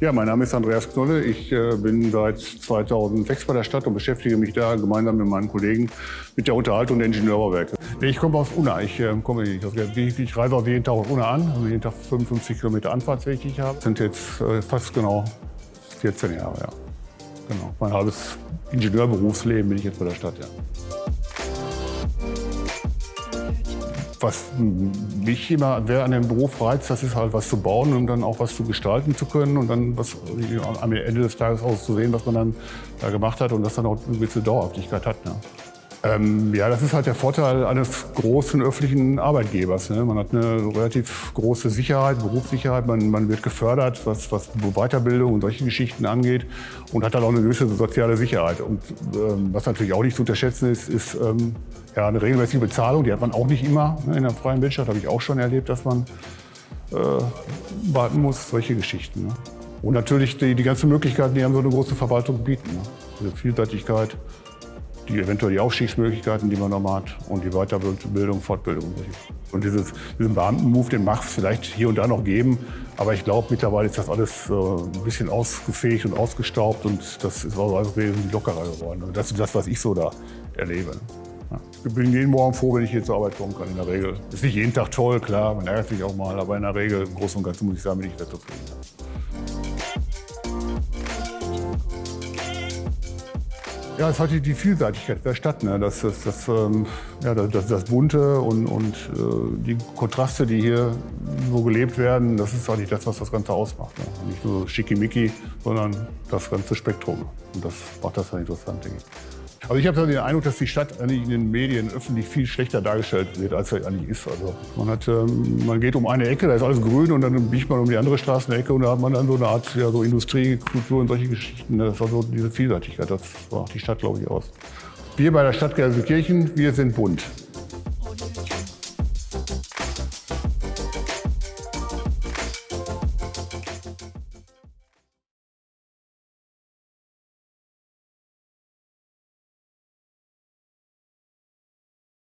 Ja, mein Name ist Andreas Knolle. Ich äh, bin seit 2006 bei der Stadt und beschäftige mich da gemeinsam mit meinen Kollegen mit der Unterhaltung der Ingenieurbauwerke. Ich komme aus Unna. Ich, äh, komme, ich, ich reise auch jeden Tag aus Unna an, also jeden Tag 55 Kilometer Anfahrtsweg, die ich habe. Das sind jetzt äh, fast genau 14 Jahre, ja. Genau. Mein halbes Ingenieurberufsleben bin ich jetzt bei der Stadt, ja. Was mich immer wer an dem Beruf reizt, das ist halt was zu bauen und dann auch was zu gestalten zu können und dann was am Ende des Tages auszusehen, was man dann da gemacht hat und das dann auch eine gewisse Dauerhaftigkeit hat. Ne? Ähm, ja, das ist halt der Vorteil eines großen öffentlichen Arbeitgebers. Ne? Man hat eine relativ große Sicherheit, Berufssicherheit, man, man wird gefördert, was, was Weiterbildung und solche Geschichten angeht und hat dann auch eine gewisse soziale Sicherheit. Und ähm, was natürlich auch nicht zu unterschätzen ist, ist ähm, ja, eine regelmäßige Bezahlung. Die hat man auch nicht immer ne? in der freien Wirtschaft, habe ich auch schon erlebt, dass man äh, warten muss, solche Geschichten. Ne? Und natürlich die, die ganzen Möglichkeiten, die haben so eine große Verwaltung bieten. Ne? Also Vielseitigkeit, die eventuell die Aufstiegsmöglichkeiten, die man noch hat und die Weiterbildung, Fortbildung. Und dieses, diesen Beamten-Move, den mag es vielleicht hier und da noch geben, aber ich glaube, mittlerweile ist das alles äh, ein bisschen ausgefähigt und ausgestaubt und das ist auch alles wesentlich lockerer geworden. Und das ist das, was ich so da erlebe. Ich bin jeden Morgen froh, wenn ich hier zur Arbeit kommen kann, in der Regel. Ist nicht jeden Tag toll, klar, man ärgert sich auch mal, aber in der Regel, im Großen und Ganzen muss ich sagen, bin ich sehr zufrieden. Ja, es hat die Vielseitigkeit der Stadt. Ne? Das, das, das, ähm, ja, das, das Bunte und, und äh, die Kontraste, die hier so gelebt werden, das ist eigentlich das, was das Ganze ausmacht. Ne? Nicht nur schickimicki, sondern das ganze Spektrum. Und das macht das halt interessant, denke ich. Also ich habe den Eindruck, dass die Stadt eigentlich in den Medien öffentlich viel schlechter dargestellt wird, als sie eigentlich ist. Also man, hat, ähm, man geht um eine Ecke, da ist alles grün und dann biegt man um die andere Straßenecke und da hat man dann so eine Art ja, so Industriekultur und solche Geschichten. Das war so diese Vielseitigkeit, das macht die Stadt, glaube ich, aus. Wir bei der Stadt Gelsenkirchen, wir sind bunt.